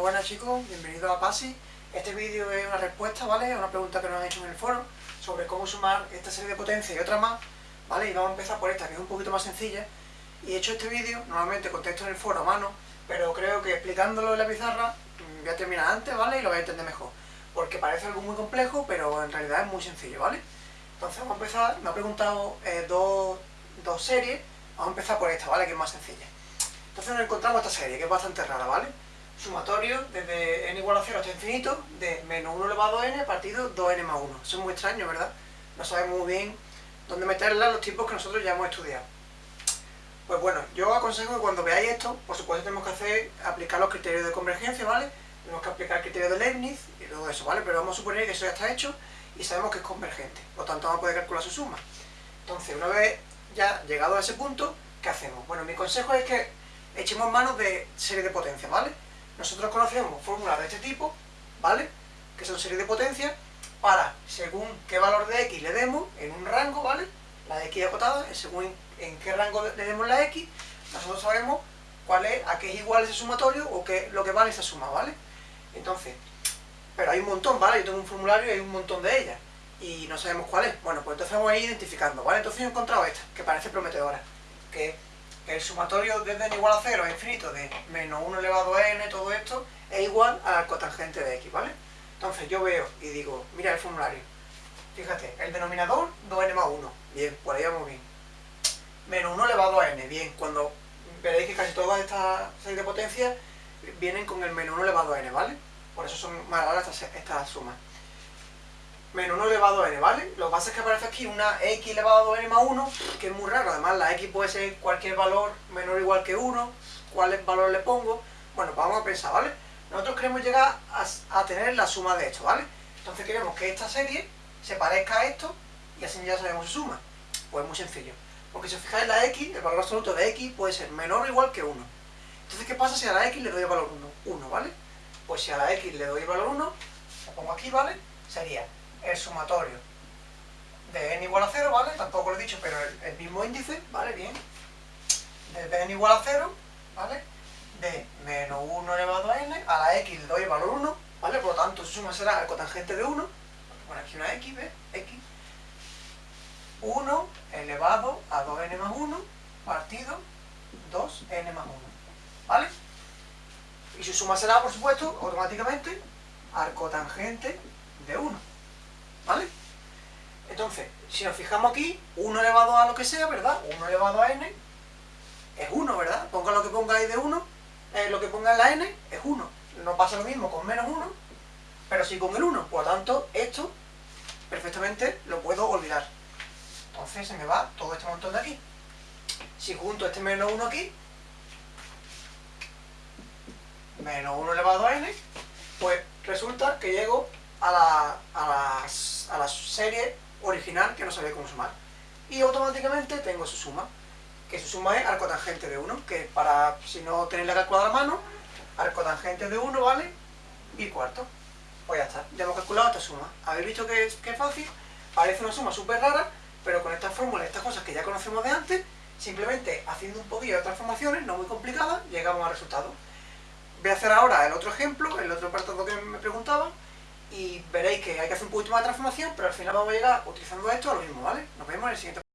Buenas chicos, bienvenidos a PASI. Este vídeo es una respuesta, ¿vale? A una pregunta que nos han hecho en el foro sobre cómo sumar esta serie de potencias y otra más, ¿vale? Y vamos a empezar por esta, que es un poquito más sencilla. Y he hecho este vídeo, normalmente contesto en el foro a mano, pero creo que explicándolo en la pizarra mm, voy a terminar antes, ¿vale? Y lo voy a entender mejor. Porque parece algo muy complejo, pero en realidad es muy sencillo, ¿vale? Entonces vamos a empezar, me ha preguntado eh, dos, dos series, vamos a empezar por esta, ¿vale? Que es más sencilla. Entonces nos encontramos esta serie, que es bastante rara, ¿vale? Sumatorio desde n igual a 0 hasta infinito de menos 1 elevado a n partido 2n más 1. Eso es muy extraño, ¿verdad? No sabemos muy bien dónde meterla los tiempos que nosotros ya hemos estudiado. Pues bueno, yo aconsejo que cuando veáis esto, por supuesto tenemos que hacer, aplicar los criterios de convergencia, ¿vale? Tenemos que aplicar el criterio de Leibniz y todo eso, ¿vale? Pero vamos a suponer que eso ya está hecho y sabemos que es convergente. Por lo tanto, vamos a poder calcular su suma. Entonces, una vez ya llegado a ese punto, ¿qué hacemos? Bueno, mi consejo es que echemos manos de serie de potencia, ¿vale? Nosotros conocemos fórmulas de este tipo, ¿vale? Que son series de potencia para, según qué valor de x le demos, en un rango, ¿vale? La x acotada, según en qué rango le demos la x, nosotros sabemos cuál es, a qué es igual ese sumatorio o qué lo que vale esa suma, ¿vale? Entonces, pero hay un montón, ¿vale? Yo tengo un formulario y hay un montón de ellas y no sabemos cuál es. Bueno, pues entonces vamos a ir identificando, ¿vale? Entonces yo he encontrado esta, que parece prometedora, que el sumatorio desde n igual a 0 a infinito de menos 1 elevado a n, todo esto, es igual al cotangente de x, ¿vale? Entonces yo veo y digo, mira el formulario, fíjate, el denominador 2n más 1, bien, por ahí vamos bien. Menos 1 elevado a n, bien, cuando veréis que casi todas estas series de potencias vienen con el menos 1 elevado a n, ¿vale? Por eso son más raras estas, estas sumas menos 1 elevado a n, ¿vale? Lo que pasa es que aparece aquí una x elevado a n más 1, que es muy raro, además la x puede ser cualquier valor menor o igual que 1, ¿cuál valor le pongo? Bueno, pues vamos a pensar, ¿vale? Nosotros queremos llegar a, tener la suma de esto, ¿vale? Entonces queremos que esta serie se parezca a esto, y así ya sabemos su suma. Pues muy sencillo, porque si os fijáis la x, el valor absoluto de x puede ser menor o igual que 1. Entonces, ¿qué pasa si a la x le doy el valor 1? 1, ¿vale? Pues si a la x le doy el valor 1, lo pongo aquí, ¿vale? Sería el sumatorio de n igual a 0, ¿vale? Tampoco lo he dicho, pero el, mismo índice, ¿vale? Bien. Desde n igual a 0, ¿vale? De menos 1 elevado a n, a la x le doy el valor 1, ¿vale? Por lo tanto, su suma será el cotangente de 1, bueno, aquí una x, ¿ves? x. 1 elevado a 2n más 1 partido 2n más 1, ¿vale? Y su suma será, por supuesto, automáticamente al cotangente de 1. Entonces, si nos fijamos aquí, 1 elevado a lo que sea, ¿verdad? 1 elevado a n es 1, ¿verdad? Ponga lo que pongáis de 1, eh, lo que ponga en la n es 1. No pasa lo mismo con menos 1, pero sí con el 1. Por lo tanto, esto perfectamente lo puedo olvidar. Entonces se me va todo este montón de aquí. Si junto este menos 1 aquí, menos 1 elevado a n, pues resulta que llego a la, a, a la serie original que no sabía cómo sumar. Y automáticamente tengo su suma, que su suma es arcotangente de 1, que para, si no tenéis la calculadora a mano, arcotangente de 1 vale y cuarto. Pues ya está, ya hemos calculado esta suma. ¿Habéis visto que es, que es fácil? Parece una suma súper rara, pero con estas fórmulas, estas cosas que ya conocemos de antes, simplemente haciendo un poquillo de transformaciones, no muy complicadas, llegamos al resultado. Voy a hacer ahora el otro ejemplo, el otro apartado que me preguntaban, y veréis que hay que hacer un poquito más de transformación, pero al final vamos a llegar utilizando esto a lo mismo, ¿vale? Nos vemos en el siguiente